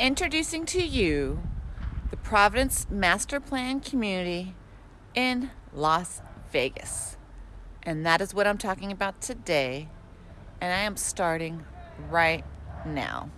Introducing to you the Providence Master Plan Community in Las Vegas. And that is what I'm talking about today. And I am starting right now.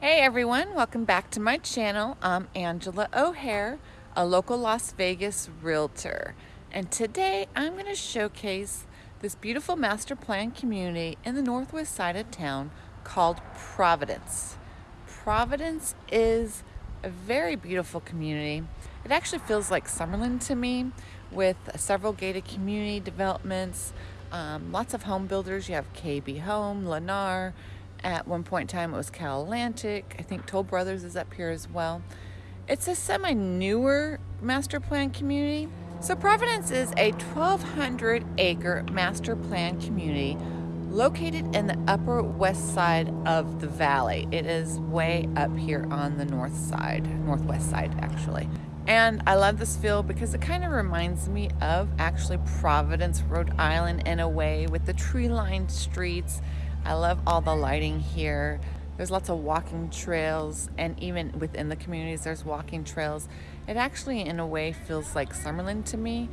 Hey everyone, welcome back to my channel. I'm Angela O'Hare, a local Las Vegas realtor. And today I'm going to showcase this beautiful master plan community in the northwest side of town called Providence. Providence is a very beautiful community. It actually feels like Summerlin to me with several gated community developments, um, lots of home builders. You have KB Home, Lennar. At one point in time, it was Cal Atlantic. I think Toll Brothers is up here as well. It's a semi newer master plan community so Providence is a 1,200 acre master plan community located in the upper west side of the valley. It is way up here on the north side, northwest side actually. And I love this feel because it kind of reminds me of actually Providence, Rhode Island in a way with the tree-lined streets. I love all the lighting here. There's lots of walking trails and even within the communities there's walking trails. It actually in a way feels like Summerlin to me,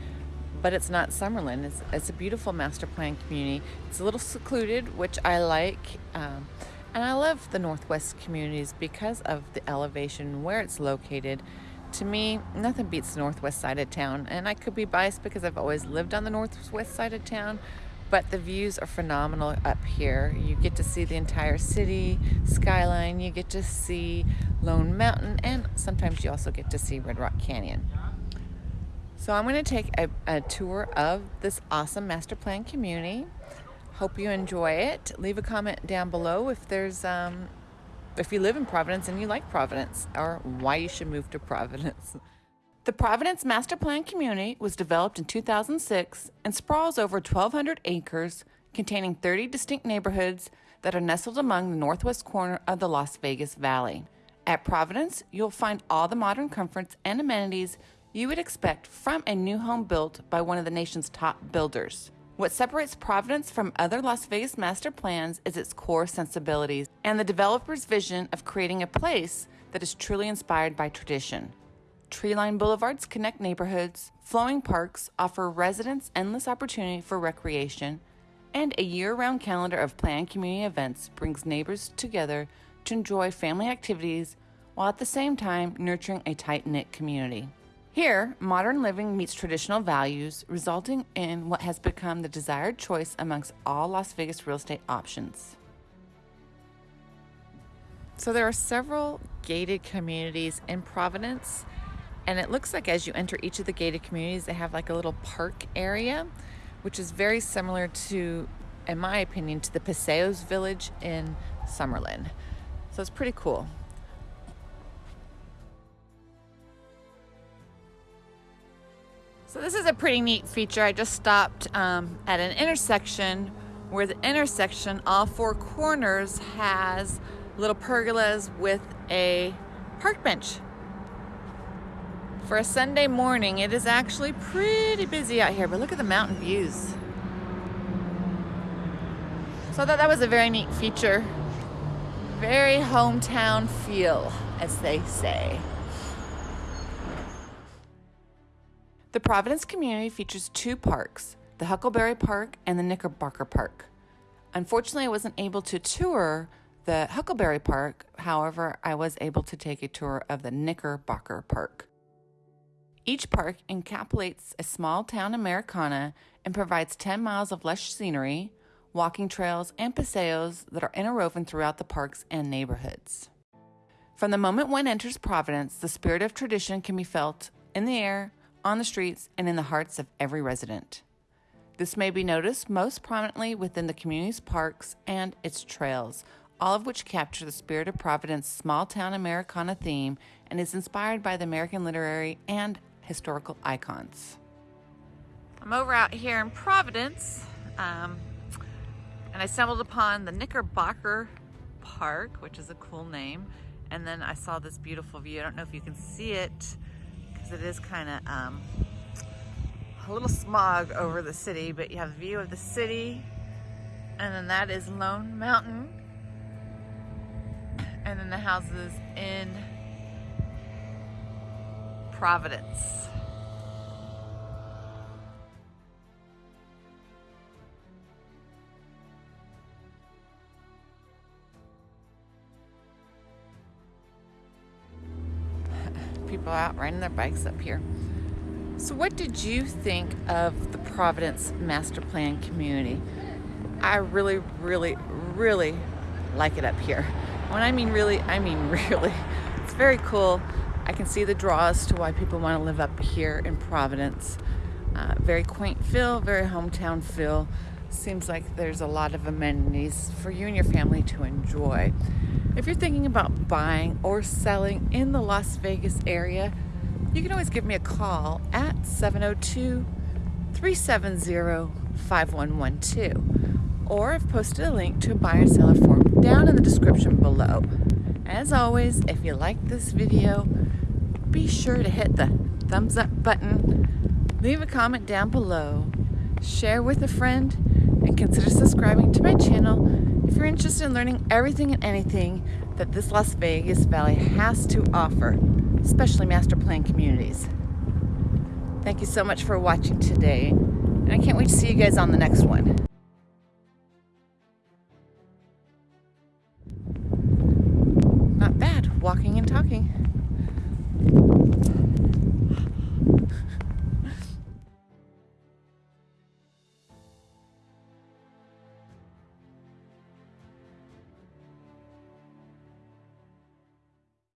but it's not Summerlin. It's, it's a beautiful master plan community. It's a little secluded, which I like. Um, and I love the Northwest communities because of the elevation where it's located. To me, nothing beats the northwest side of town. And I could be biased because I've always lived on the northwest side of town, but the views are phenomenal up here. You get to see the entire city skyline, you get to see Lone Mountain, and sometimes you also get to see Red Rock Canyon. So I'm going to take a, a tour of this awesome master plan community. Hope you enjoy it. Leave a comment down below if there's um, if you live in Providence and you like Providence or why you should move to Providence. The Providence Master Plan community was developed in 2006 and sprawls over 1,200 acres containing 30 distinct neighborhoods that are nestled among the northwest corner of the Las Vegas Valley. At Providence, you'll find all the modern comforts and amenities you would expect from a new home built by one of the nation's top builders. What separates Providence from other Las Vegas master plans is its core sensibilities and the developer's vision of creating a place that is truly inspired by tradition. Tree-lined boulevards connect neighborhoods, flowing parks offer residents endless opportunity for recreation, and a year-round calendar of planned community events brings neighbors together to enjoy family activities while at the same time nurturing a tight-knit community. Here, modern living meets traditional values, resulting in what has become the desired choice amongst all Las Vegas real estate options. So there are several gated communities in Providence and it looks like as you enter each of the gated communities, they have like a little park area, which is very similar to, in my opinion, to the Paseos Village in Summerlin. So it's pretty cool. So this is a pretty neat feature. I just stopped um, at an intersection where the intersection, all four corners, has little pergolas with a park bench for a Sunday morning, it is actually pretty busy out here, but look at the mountain views. So I thought that was a very neat feature. Very hometown feel, as they say. The Providence community features two parks, the Huckleberry Park and the Knickerbocker Park. Unfortunately, I wasn't able to tour the Huckleberry Park. However, I was able to take a tour of the Knickerbocker Park. Each park encapsulates a small town Americana and provides 10 miles of lush scenery, walking trails, and paseos that are interwoven throughout the parks and neighborhoods. From the moment one enters Providence, the spirit of tradition can be felt in the air, on the streets, and in the hearts of every resident. This may be noticed most prominently within the community's parks and its trails, all of which capture the spirit of Providence's small town Americana theme and is inspired by the American literary and historical icons. I'm over out here in Providence um, and I stumbled upon the Knickerbocker Park, which is a cool name. And then I saw this beautiful view. I don't know if you can see it because it is kind of um, a little smog over the city, but you have a view of the city, and then that is Lone Mountain, and then the houses in Providence. People out riding their bikes up here. So what did you think of the Providence Master Plan community? I really, really, really like it up here. When I mean really, I mean really. It's very cool. I can see the draws to why people want to live up here in Providence. Uh, very quaint feel, very hometown feel. Seems like there's a lot of amenities for you and your family to enjoy. If you're thinking about buying or selling in the Las Vegas area, you can always give me a call at 702 370 5112 or I've posted a link to a buyer seller form down in the description below. As always, if you like this video, be sure to hit the thumbs up button, leave a comment down below, share with a friend, and consider subscribing to my channel if you're interested in learning everything and anything that this Las Vegas Valley has to offer, especially master plan communities. Thank you so much for watching today, and I can't wait to see you guys on the next one. Talking.